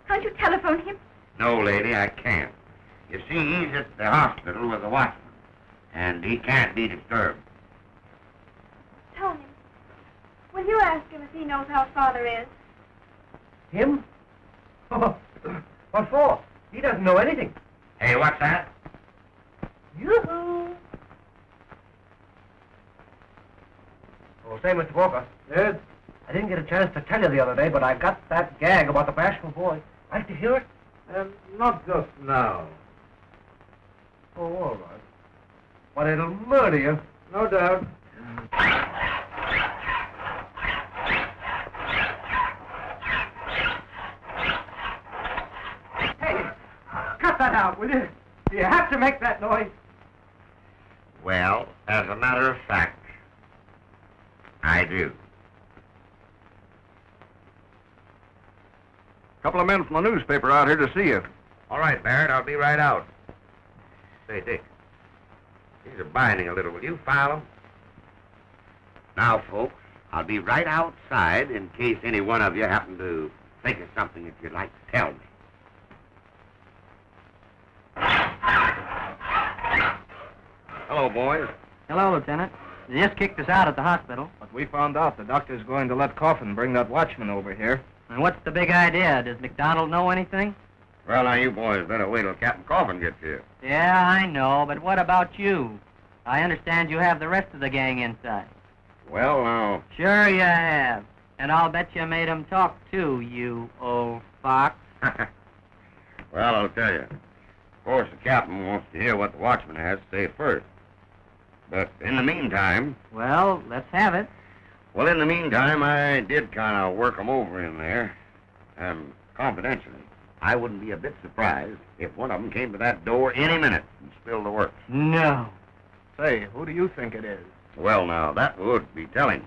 S4: Can't you telephone him?
S10: No, lady, I can't. You see, he's at the hospital with the watchman, and he can't be disturbed.
S5: Tony, will you ask him if he knows how father is?
S7: Him? Oh, what for? He doesn't know anything.
S10: Hey, what's that?
S7: Yoo-hoo! Oh, say, Mr. Borka. Yes? I didn't get a chance to tell you the other day, but I got that gag about the bashful boy. Like to hear it?
S2: Um, not just now.
S7: Oh, all right. But it'll murder you.
S2: No doubt.
S7: Out, will you? Do you have to make that noise?
S10: Well, as a matter of fact, I do.
S8: A couple of men from the newspaper out here to see you.
S10: All right, Barrett, I'll be right out. Say, Dick, these are binding a little. Will you file them? Now, folks, I'll be right outside in case any one of you happen to think of something that you'd like to tell me. Hello, boys.
S13: Hello, Lieutenant. They just kicked us out at the hospital.
S6: But we found out the doctor's going to let Coffin bring that watchman over here.
S13: And what's the big idea? Does McDonald know anything?
S10: Well, now, you boys better wait till Captain Coffin gets here.
S13: Yeah, I know, but what about you? I understand you have the rest of the gang inside.
S10: Well, now,
S13: Sure you have. And I'll bet you made 'em talk too, you old fox.
S10: well, I'll tell you. Of course, the captain wants to hear what the watchman has to say first. But in the meantime,
S13: Well, let's have it.
S10: well, in the meantime, I did kind of work 'em over in there. And confidentially. I wouldn't be a bit surprised if one of 'em came to that door any minute and spilled the works.
S13: No.
S6: Say, who do you think it is?
S10: Well, now, that would be telling.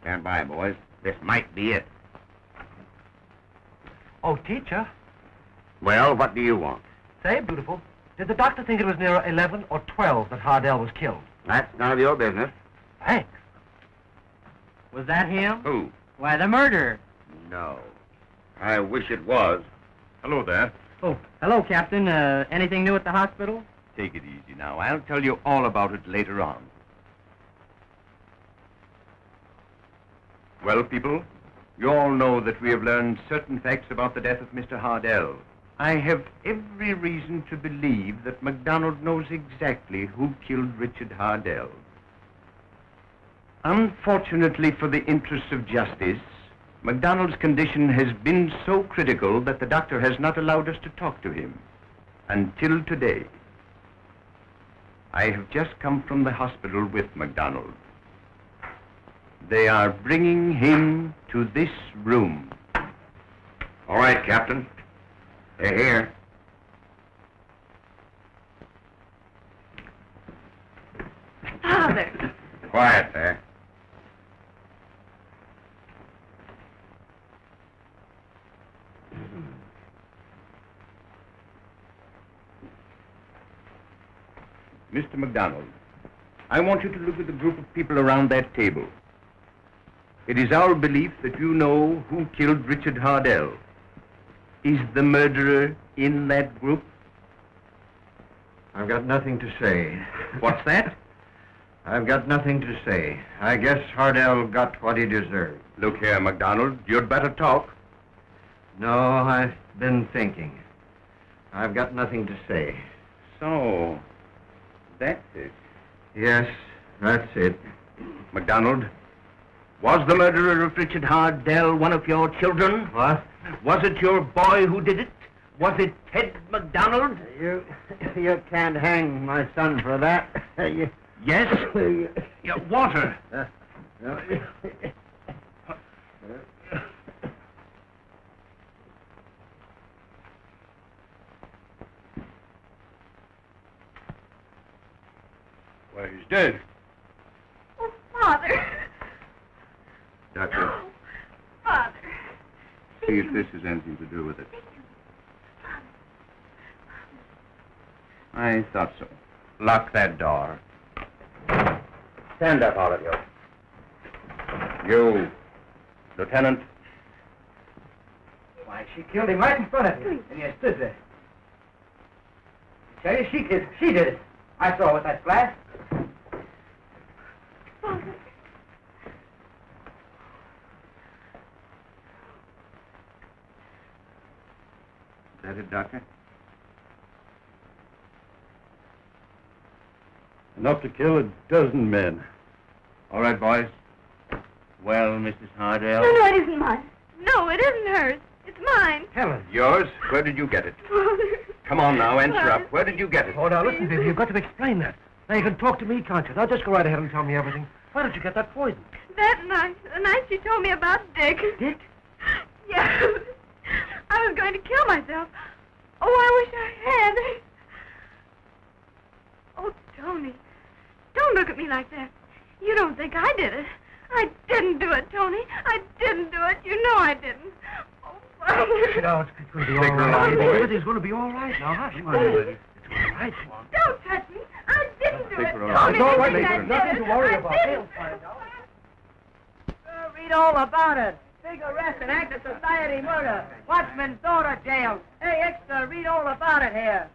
S10: Stand by, boys. This might be it.
S7: Oh, teacher.
S10: Well, what do you want?
S7: Say, beautiful, did the doctor think it was near 11 or 12 that Hardell was killed?
S10: That's none of your business.
S7: Thanks.
S13: Was that him?
S10: Who?
S13: Why, the murderer.
S10: No. I wish it was.
S8: Hello there.
S13: Oh, hello, Captain. Uh, anything new at the hospital?
S9: Take it easy now. I'll tell you all about it later on. Well, people, you all know that we have learned certain facts about the death of Mr. Hardell. I have every reason to believe that McDonald knows exactly who killed Richard Hardell. Unfortunately for the interests of justice, McDonald's condition has been so critical that the doctor has not allowed us to talk to him until today. I have just come from the hospital with McDonald. They are bringing him to this room.
S10: All right, Captain. They're here.
S5: Father.
S10: Quiet there.
S9: Mr. McDonald, I want you to look at the group of people around that table. It is our belief that you know who killed Richard Hardell. Is the murderer in that group?
S2: I've got nothing to say.
S9: What's that?
S2: I've got nothing to say. I guess Hardell got what he deserved.
S9: Look here, McDonald, you'd better talk.
S2: No, I've been thinking. I've got nothing to say.
S9: So, that's it.
S2: Yes, that's it.
S9: McDonald, was the murderer of Richard Hardell one of your children?
S2: What?
S9: Was it your boy who did it? Was it Ted McDonald?
S2: You, you can't hang my son for that. you,
S9: Yes? Yeah, water.
S2: uh, no,
S8: Why, he's dead.
S5: Oh, Father.
S10: Doctor,
S5: Father.
S9: See if this has anything to do with it. I thought so. Lock that door.
S10: stand up, all of you.
S9: You, Lieutenant,
S6: Why, she killed him right in front of you, and you stood there. I tell you, she did. She did it. I saw it with that flash.
S5: Father.
S9: Is that it, Doctor?
S7: Enough to kill a dozen men.
S9: All right, boys. Well, Mrs. Hardell.
S5: No, no, it isn't mine. No, it isn't hers. It's mine.
S7: Helen.
S9: Yours? Where did you get it? Come on now, answer up. Where did you get it?
S7: Oh, now listen, baby, you've got to explain that. Now you can talk to me, can't you? Now just go right ahead and tell me everything. Why did you get that poison?
S5: That night, the night she told me about Dick.
S7: Dick?
S5: Yes. I was going to kill myself. Oh, I wish I had. Oh, Tony, don't look at me like that. You don't think I did it. I didn't do it, Tony. I didn't do it. You know I didn't. Oh, Father.
S7: No, it's, it's going to be
S8: Take
S7: all
S8: her
S7: right.
S8: along, boy.
S7: Everything's going to be all right now. Hush, come on, everybody. It's all right. Come on.
S5: Don't touch me. I didn't do
S8: Take
S5: it,
S8: her
S5: Tony.
S8: along.
S7: It's all right,
S5: You think I
S7: Nathan. Nothing to
S5: it.
S7: worry
S5: I
S7: about.
S5: didn't.
S7: They'll find out.
S6: read all about it. Big arrest and act of society murder. Watchman's daughter jailed. Hey, extra, read all about it here.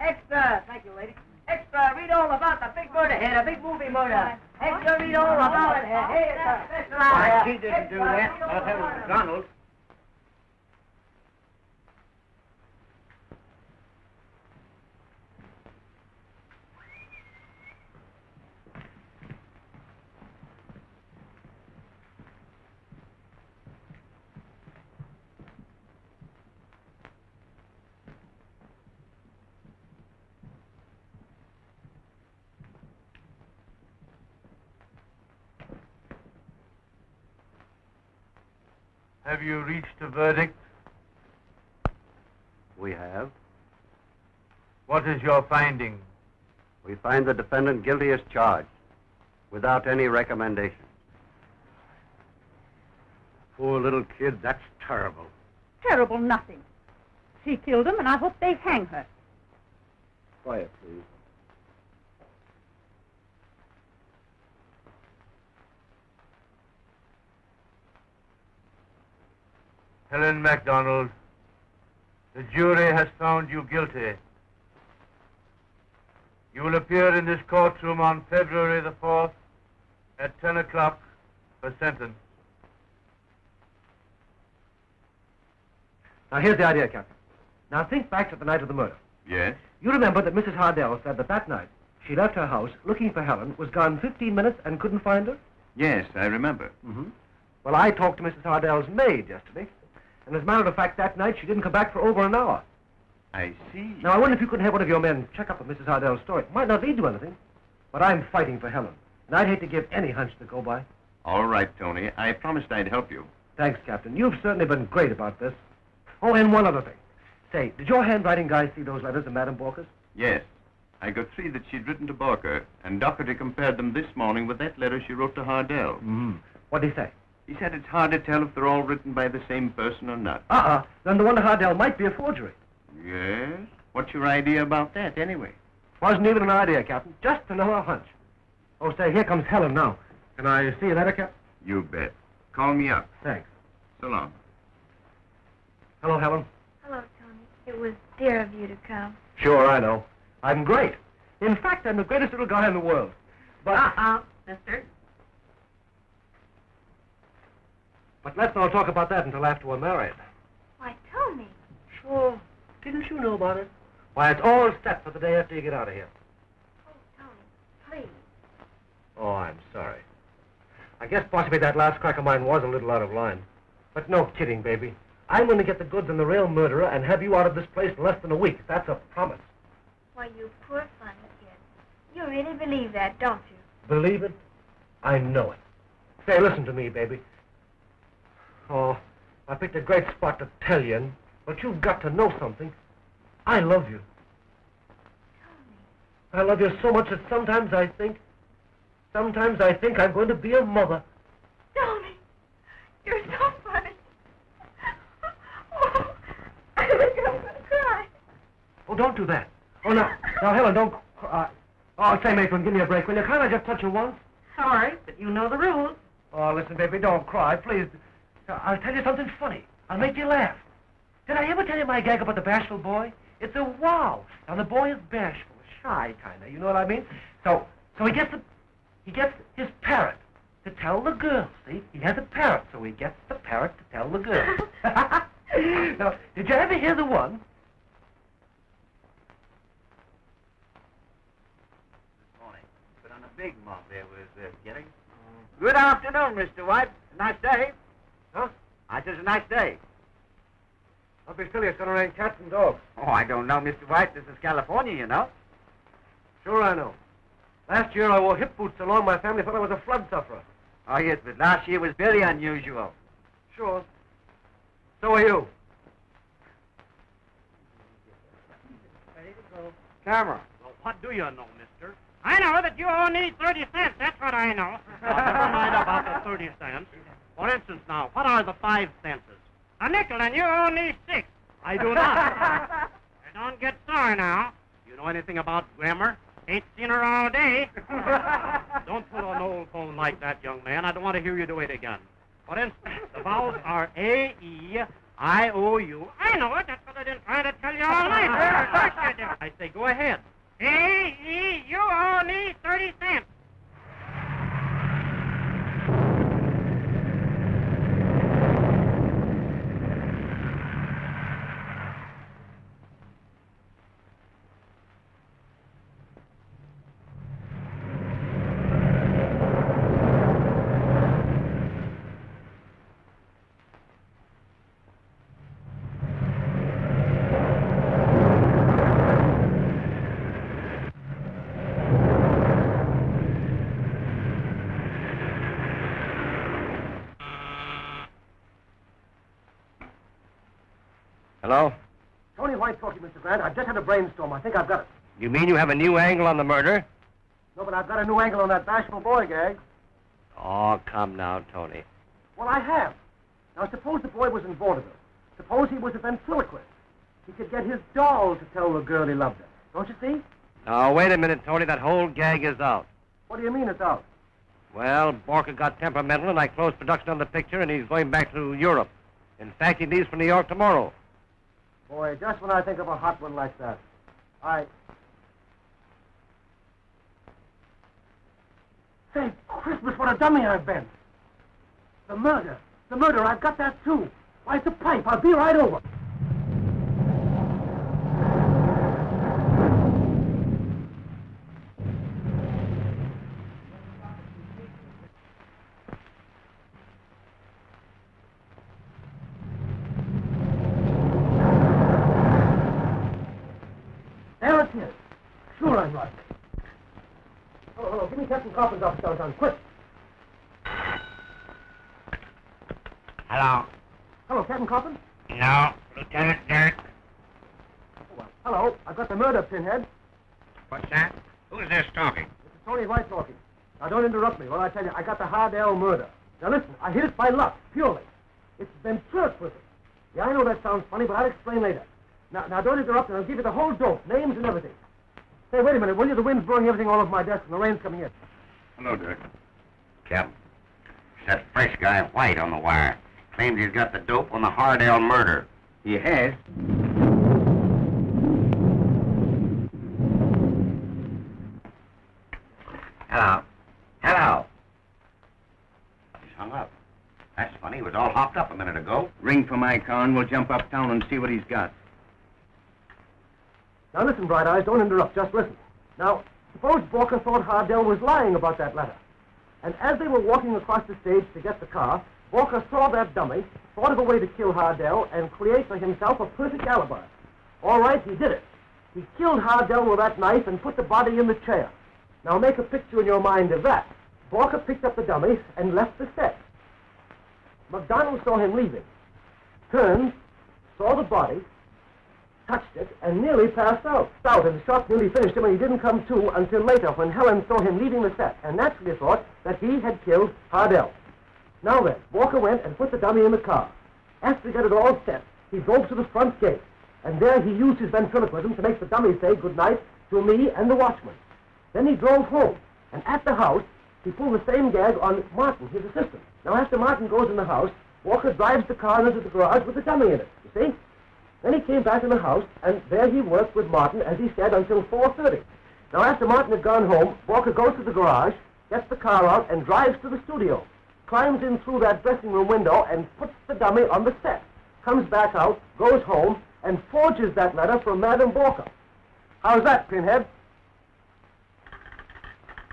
S6: Extra, thank you, lady. Extra, read all about the big murder here, the big movie murder. Extra, read all about it here. Hey, it's a special
S12: Why,
S6: hour.
S12: she didn't do
S6: Extra,
S12: that.
S6: read all
S2: Have you reached a verdict?
S14: We have.
S2: What is your finding?
S14: We find the defendant guilty as charged, without any recommendation. Poor little kid, that's terrible.
S4: Terrible nothing. She killed him, and I hope they hang her.
S14: Quiet, please.
S2: Helen McDonald, the jury has found you guilty. You will appear in this courtroom on February the 4th at 10 o'clock for sentence.
S7: Now, here's the idea, Captain. Now, think back to the night of the murder.
S9: Yes?
S7: You remember that Mrs. Hardell said that that night she left her house looking for Helen, was gone 15 minutes, and couldn't find her?
S9: Yes, I remember.
S7: Mm-hmm. Well, I talked to Mrs. Hardell's maid yesterday, and as a matter of fact, that night she didn't come back for over an hour.
S9: I see.
S7: Now, I wonder if you couldn't have one of your men check up on Mrs. Hardell's story. It might not lead to anything, but I'm fighting for Helen, and I'd hate to give any hunch to go by.
S9: All right, Tony. I promised I'd help you.
S7: Thanks, Captain. You've certainly been great about this. Oh, and one other thing. Say, did your handwriting guy see those letters of Madame Borka's?
S9: Yes. I got three that she'd written to Borka, and Doherty compared them this morning with that letter she wrote to Hardell.
S7: Mm-hmm. What did he say?
S9: He said it's hard to tell if they're all written by the same person or not.
S7: Uh-uh. Then the one to Hardell might be a forgery.
S9: Yes? What's your idea about that, anyway?
S7: Wasn't even an idea, Captain. Just another hunch. Oh, say, here comes Helen now. Can I see you later, Captain?
S9: You bet. Call me up.
S7: Thanks.
S9: So long.
S7: Hello, Helen.
S5: Hello, Tony. It was dear of you to come.
S7: Sure, I know. I'm great. In fact, I'm the greatest little guy in the world. But...
S6: Uh-uh, mister.
S7: But let's not talk about that until after we're married.
S5: Why, Tony.
S7: Sure. Didn't you know about it? Why, it's all set for the day after you get out of here.
S5: Oh, Tony, please.
S7: Oh, I'm sorry. I guess possibly that last crack of mine was a little out of line. But no kidding, baby. I'm going to get the goods on the real murderer and have you out of this place in less than a week. That's a promise.
S5: Why, you poor funny kid. You really believe that, don't you?
S7: Believe it? I know it. Say, listen to me, baby. Oh, I picked a great spot to tell you but you've got to know something. I love you. I love you so much that sometimes I think, sometimes I think I'm going to be a mother.
S5: Tony, you're so funny. Oh, I think I'm going to cry.
S7: Oh, don't do that. Oh, no. Now, Helen, don't cry. Oh, say, Maitland, give me a break. Will you? Can't I just touch her once?
S6: Sorry, but you know the rules.
S7: Oh, listen, baby, don't cry, please. Now, I'll tell you something funny. I'll make you laugh. Did I ever tell you my gag about the bashful boy? It's a wow. Now, the boy is bashful, shy, kind of. You know what I mean? So, so he gets the, he gets his parrot to tell the girl. See, he has a parrot, so he gets the parrot to tell the girl. now, did you ever hear the one?
S12: This morning. But on a big mob there was uh, getting. Good afternoon, Mr. White. Nice day.
S7: Huh?
S12: I said it's a nice day.
S7: Don't be silly. It's going to rain cats and dogs.
S12: Oh, I don't know, Mr. White. This is California, you know.
S7: Sure, I know. Last year I wore hip boots so long my family thought I was a flood sufferer.
S12: Oh, yes, but last year was very unusual.
S7: Sure. So are you.
S4: go.
S15: Camera.
S16: Well, what do you know, mister? I know that you owe me 30 cents. That's what I know. Now, oh, never mind about the 30 cents. For instance, now, what are the five senses? A nickel, and you owe me six. I do not. don't get sore now. You know anything about grammar? Ain't seen her all day. don't put on an old phone like that, young man. I don't want to hear you do it again. For instance, the vowels are A, E, I, O, U. I know it. That's what I've been trying to tell you all night. Of course you do. I say, go ahead. A, E, you owe me 30 cents.
S7: Hello? Tony White talking, Mr. Grant. I've just had a brainstorm. I think I've got it.
S15: You mean you have a new angle on the murder?
S7: No, but I've got a new angle on that bashful boy gag.
S15: Oh, come now, Tony.
S7: Well, I have. Now, suppose the boy was in vaudeville. Suppose he was a ventriloquist. He could get his doll to tell the girl he loved her. Don't you see?
S15: Now, wait a minute, Tony. That whole gag is out.
S7: What do you mean it's out?
S15: Well, Borka got temperamental, and I closed production on the picture, and he's going back to Europe. In fact, he leaves for New York tomorrow.
S7: Boy, just when I think of a hot one like that, I... Say, Christmas, what a dummy I've been. The murder. The murder, I've got that too. Why, it's a pipe. I'll be right over. Coffin's office downtown, quick.
S10: Hello.
S7: Hello, Captain Coffin.
S10: No, Lieutenant Dirk.
S7: Hello, I've got the murder pinhead.
S10: What's that? Who's this talking?
S7: This is Tony White talking. Now, don't interrupt me while I tell you, I got the Hardell murder. Now, listen, I hit it by luck, purely. It's with. Yeah, I know that sounds funny, but I'll explain later. Now, now, don't interrupt, and I'll give you the whole dope, names and everything. Say, wait a minute, will you? The wind's blowing everything all over my desk, and the rain's coming in.
S10: Hello, Dirk. Captain. It's that fresh guy, White, on the wire. Claims he's got the dope on the Hardell murder. He has? Hello. Hello. He's hung up. That's funny. He was all hopped up a minute ago.
S9: Ring for my car and we'll jump uptown and see what he's got.
S7: Now, listen, Bright Eyes, don't interrupt, just listen. Now, suppose Borka thought Hardell was lying about that letter. And as they were walking across the stage to get the car, Borka saw that dummy, thought of a way to kill Hardell, and create for himself a perfect alibi. All right, he did it. He killed Hardell with that knife and put the body in the chair. Now make a picture in your mind of that. Borka picked up the dummy and left the set. McDonald saw him leaving, turned, saw the body, touched it, and nearly passed out. Stout, and the shot nearly finished him, and he didn't come to until later when Helen saw him leaving the set, and naturally thought that he had killed Hardell. Now then, Borka went and put the dummy in the car. After he got it all set, he drove to the front gate, and there he used his ventriloquism to make the dummy say good night to me and the watchman. Then he drove home, and at the house, he pulled the same gag on Martin, his assistant. Now, after Martin goes in the house, Borka drives the car into the garage with the dummy in it, you see? Then he came back in the house, and there he worked with Martin, as he said, until 4.30. Now, after Martin had gone home, Borka goes to the garage, gets the car out, and drives to the studio. Climbs in through that dressing room window and puts the dummy on the set. Comes back out, goes home, and forges that letter from Madame Borka. How's that, Pinhead?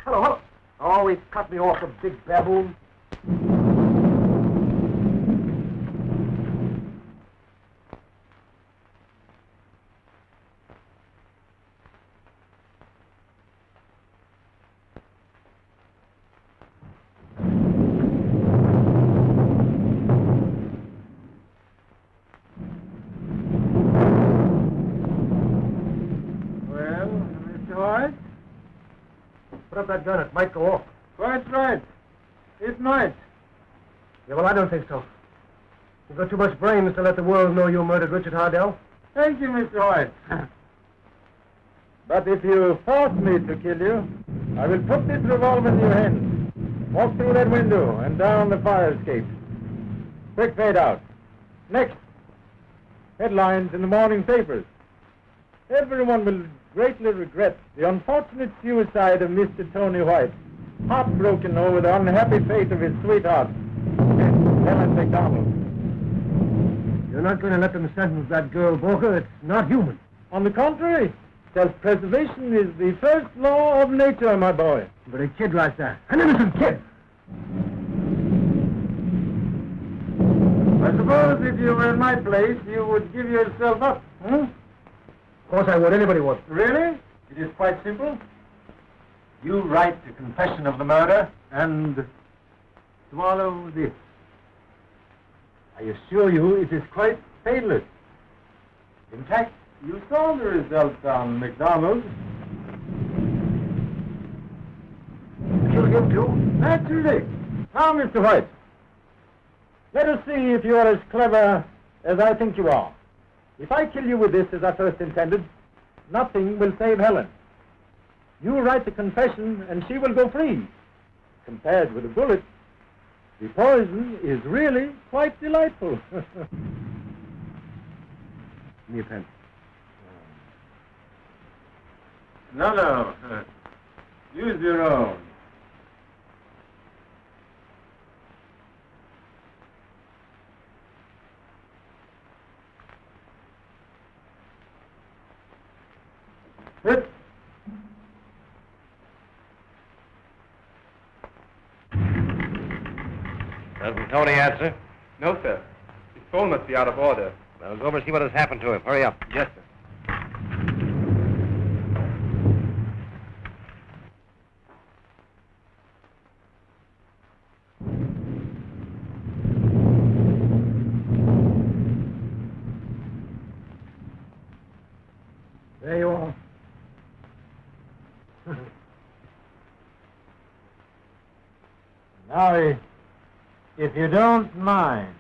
S7: Hello, hello. Oh, he cut me off, a big baboon. Put up that gun. It might go off.
S2: Quite right. It might.
S7: Yeah, well, I don't think so. You've got too much brains to let the world know you murdered Richard Hardell.
S2: Thank you, Mr. White. but if you force me to kill you, I will put this revolver in your hand. Walk through that window and down the fire escape. Quick fade out. Next. Headlines in the morning papers. Everyone will greatly regret the unfortunate suicide of Mr. Tony White, heartbroken over the unhappy fate of his sweetheart, Helen McDonald.
S7: You're not going to let them sentence that girl, Borka. It's not human.
S2: On the contrary, self-preservation is the first law of nature, my boy.
S7: But a kid like that, an innocent kid.
S2: I suppose if you were in my place, you would give yourself up, huh?
S7: Of course I would. Anybody would.
S2: Really? It is quite simple. You write the confession of the murder and swallow this. I assure you it is quite painless. In fact, you saw the result on McDonald.
S7: Kill him too?
S2: Naturally. Now, Mr. White, let us see if you are as clever as I think you are. If I kill you with this as I first intended, nothing will save Helen. You write the confession and she will go free. Compared with a bullet, the poison is really quite delightful.
S7: Give me a pen.
S2: no, no. Uh, use your own. Sit.
S15: Doesn't Tony answer?
S1: No, sir. His phone must be out of order.
S15: Now go over and see what has happened to him. Hurry up.
S1: Yes, sir.
S2: There you are. now, i- if you don't mind.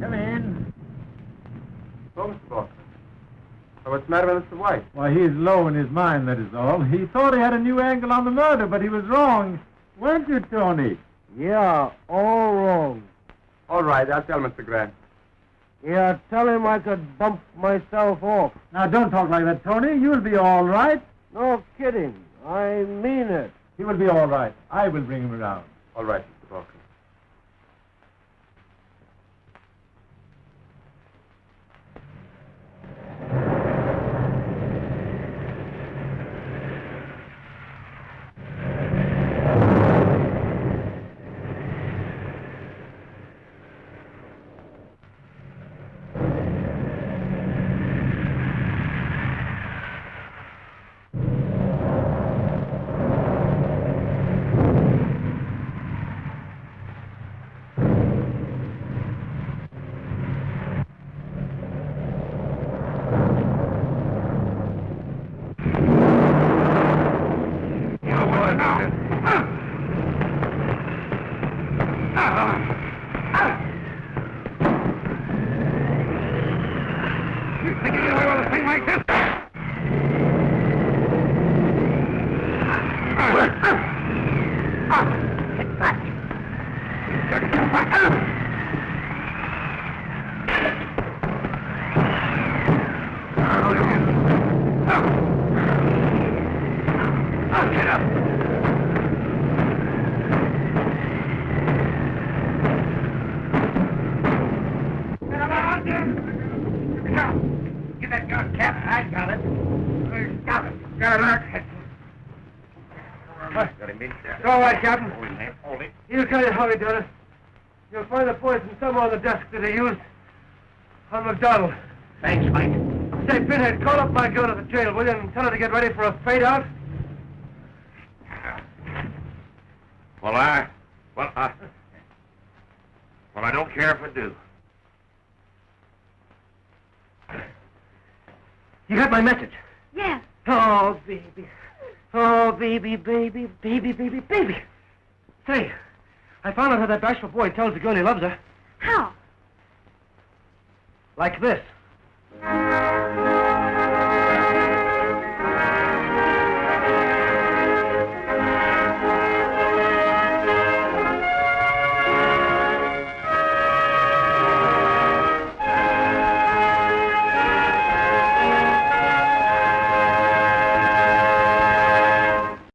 S2: Come in.
S1: Oh, Mr. Boston. Oh, what's the matter with Mr. White?
S2: Why, he's low in his mind, that is all. He thought he had a new angle on the murder, but he was wrong. Weren't you, Tony?
S7: Yeah, all wrong.
S1: All right, I'll tell Mr. Grant.
S7: Yeah, tell him I could bump myself off.
S2: Now, don't talk like that, Tony. You'll be all right.
S7: No kidding. I mean it.
S2: He will be all right. I will bring him around.
S1: All right, Mr. Boston.
S16: Get that gun, Cap. I got it. Got it. Got it.
S15: Got him in.
S7: It's all right, Captain.
S15: Hold it.
S7: He'll tell you how he done it. You'll find the poison somewhere on the desk that he used on McDonald.
S10: Thanks, Mike.
S7: Say, Pinhead, call up my girl at the jail, will you, and tell her to get ready for a fade out?
S10: Well, I... Well, I... Well, I don't care if I do.
S7: You got my message?
S5: Yes.
S7: Oh, baby. Oh, baby, baby, baby, baby, baby. Say, I found out how that bashful boy tells the girl he loves her.
S5: How?
S7: Like this.